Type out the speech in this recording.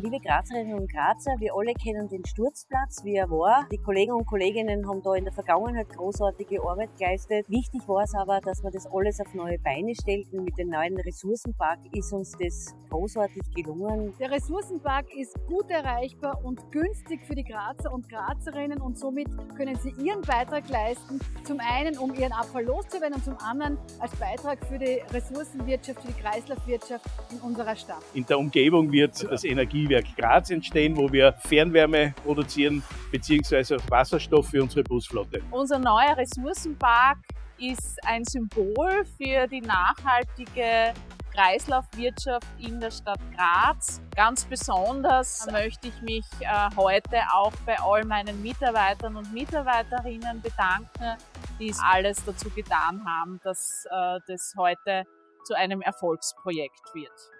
Liebe Grazerinnen und Grazer, wir alle kennen den Sturzplatz, wie er war. Die Kollegen und Kolleginnen haben da in der Vergangenheit großartige Arbeit geleistet. Wichtig war es aber, dass wir das alles auf neue Beine stellten. Mit dem neuen Ressourcenpark ist uns das großartig gelungen. Der Ressourcenpark ist gut erreichbar und günstig für die Grazer und Grazerinnen und somit können sie ihren Beitrag leisten. Zum einen, um ihren Abfall loszuwerden und zum anderen als Beitrag für die Ressourcenwirtschaft, für die Kreislaufwirtschaft in unserer Stadt. In der Umgebung wird das Energiewerk Graz entstehen, wo wir Fernwärme produzieren bzw. Wasserstoff für unsere Busflotte. Unser neuer Ressourcenpark ist ein Symbol für die nachhaltige Kreislaufwirtschaft in der Stadt Graz. Ganz besonders möchte ich mich äh, heute auch bei all meinen Mitarbeitern und Mitarbeiterinnen bedanken, die alles dazu getan haben, dass äh, das heute zu einem Erfolgsprojekt wird.